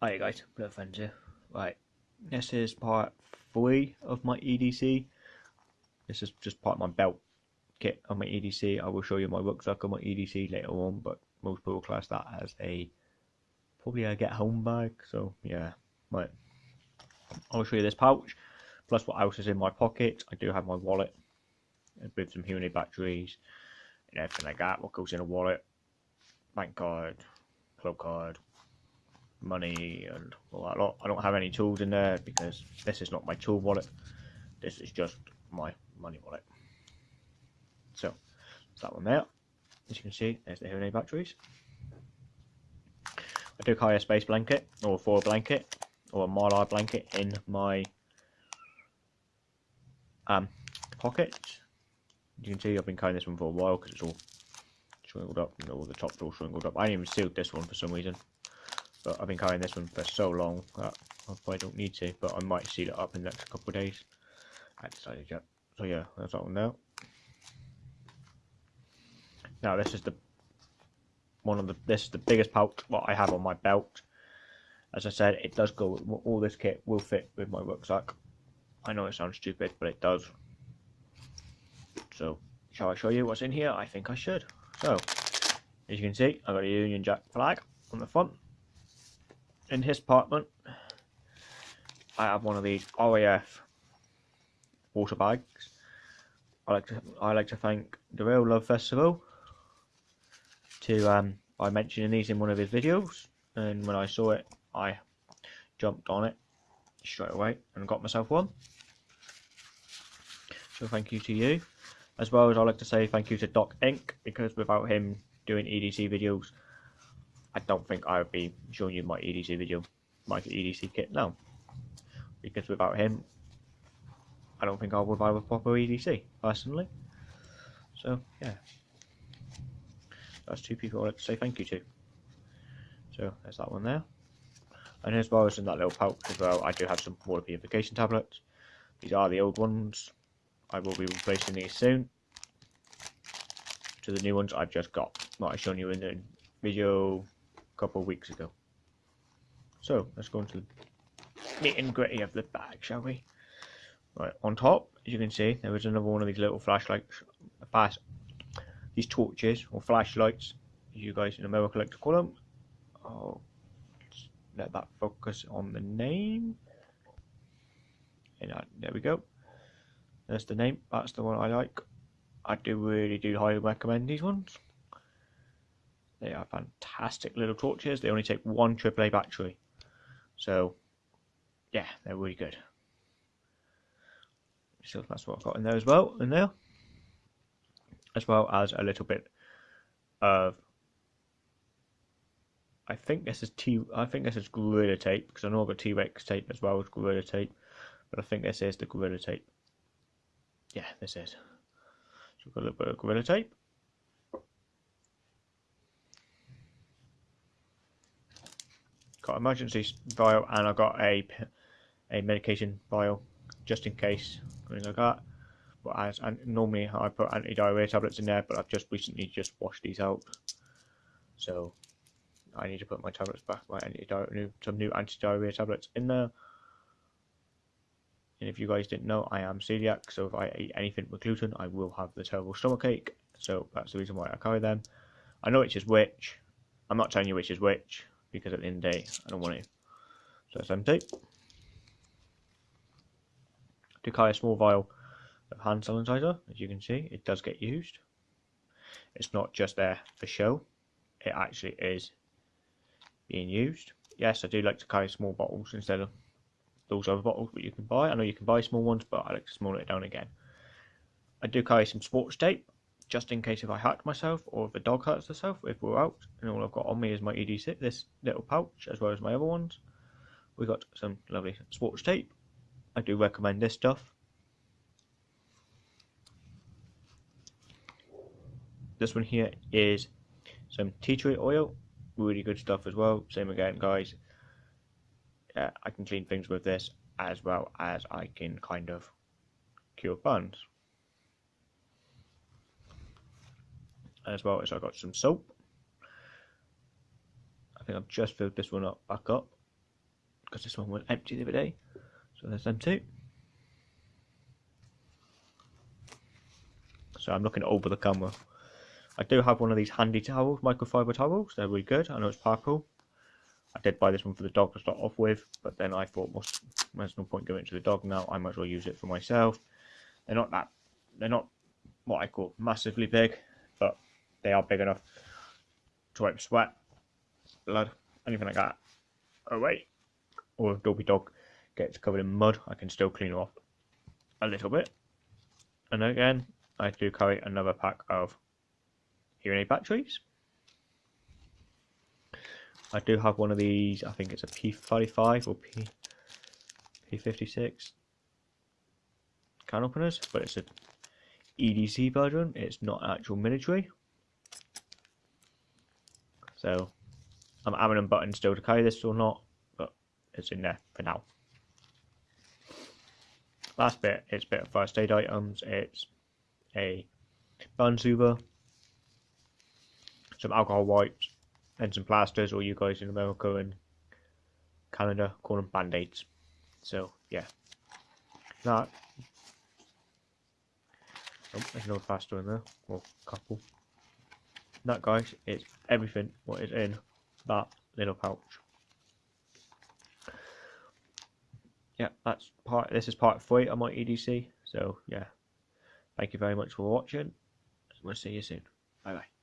Hi guys, Blue Friends here. Right, this is part three of my EDC. This is just part of my belt kit on my EDC. I will show you my rucksack on my EDC later on, but most people class that as a probably a get home bag. So yeah, right. I'll show you this pouch, plus what else is in my pocket. I do have my wallet with some Huonei batteries and everything like that. What goes in a wallet, bank card, club card, money and all that lot. I don't have any tools in there because this is not my tool wallet. This is just my money wallet. So, that one there. As you can see, there's the Huonei batteries. I do carry a space blanket or a foil blanket or a mylar blanket in my um, pocket. You can see I've been carrying this one for a while because it's all swingled up and all the top's all swingled up. I even sealed this one for some reason. But I've been carrying this one for so long that I probably don't need to, but I might seal it up in the next couple of days. I decided yet. So yeah, that's all now. Now this is the one of the this is the biggest pouch what I have on my belt. As I said, it does go all this kit will fit with my rucksack. I know it sounds stupid, but it does. So, shall I show you what's in here? I think I should. So, as you can see, I've got a Union Jack flag on the front in his apartment, I have one of these RAF water bags. I like to I like to thank the Real Love Festival to um by mentioning these in one of his videos, and when I saw it, I jumped on it straight away and got myself one. So thank you to you, as well as I like to say thank you to Doc Inc because without him doing EDC videos, I don't think I would be showing you my EDC video, my EDC kit now. Because without him, I don't think I would buy a proper EDC, personally. So, yeah. That's two people I'd like to say thank you to. So, there's that one there. And as well as in that little pouch as well, I do have some water purification tablets. These are the old ones. I will be replacing these soon. To the new ones I've just got. I've shown you in the video couple of weeks ago. So let's go into the nitty and gritty of the bag, shall we? Right, on top, as you can see, there was another one of these little flashlights, fast, these torches or flashlights, as you guys in America like to call them. Oh, let that focus on the name. And uh, there we go. There's the name. That's the one I like. I do really do highly recommend these ones. They are fantastic little torches. They only take one AAA battery. So, yeah, they're really good. So that's what I've got in there as well, in there. As well as a little bit of I think this is T I think this is Gorilla tape because I know I've got T Rex tape as well as Gorilla tape. But I think this is the Gorilla tape. Yeah, this is. So we've got a little bit of Gorilla tape. Got emergency vial and I got a a medication vial just in case something like that. But as and normally I put anti-diarrhea tablets in there, but I've just recently just washed these out, so I need to put my tablets back, my anti-diarrhea, some new anti-diarrhea tablets in there. And if you guys didn't know, I am celiac, so if I eat anything with gluten, I will have the terrible stomachache. So that's the reason why I carry them. I know which is which. I'm not telling you which is which because at the end of the day, I don't want to. So it's empty. To carry a small vial of hand sanitizer, as you can see, it does get used. It's not just there for show, it actually is being used. Yes, I do like to carry small bottles instead of those other bottles that you can buy. I know you can buy small ones, but I like to small it down again. I do carry some sports tape just in case if I hurt myself or if a dog hurts herself if we're out and all I've got on me is my EDC, this little pouch as well as my other ones. We got some lovely sports tape. I do recommend this stuff. This one here is some tea tree oil, really good stuff as well. Same again, guys. Uh, I can clean things with this as well as I can kind of cure burns. As well as I got some soap. I think I've just filled this one up back up. because this one went empty the other day. So there's them two. So I'm looking over the camera. I do have one of these handy towels, microfiber towels. They're really good. I know it's purple. I did buy this one for the dog to start off with, but then I thought, well, there's no point giving it to the dog now. I might as well use it for myself. They're not that, they're not what I call massively big, they are big enough to wipe sweat, blood, anything like that away. Or if Dobby Dog gets covered in mud, I can still clean off a little bit. And again, I do carry another pack of hearing aid batteries. I do have one of these, I think it's a P35 or P, P56 can openers, but it's a EDC version, it's not actual military. So I'm having a button still to carry this or not, but it's in there for now. Last bit, it's a bit of first aid items, it's a burn soother, some alcohol wipes, and some plasters, or you guys in America and Canada call them band-aids. So yeah, that. Oh, there's no plaster in there, or couple. That guys is everything what is in that little pouch. Yeah, that's part. This is part three of my EDC. So yeah, thank you very much for watching. We'll see you soon. Bye bye.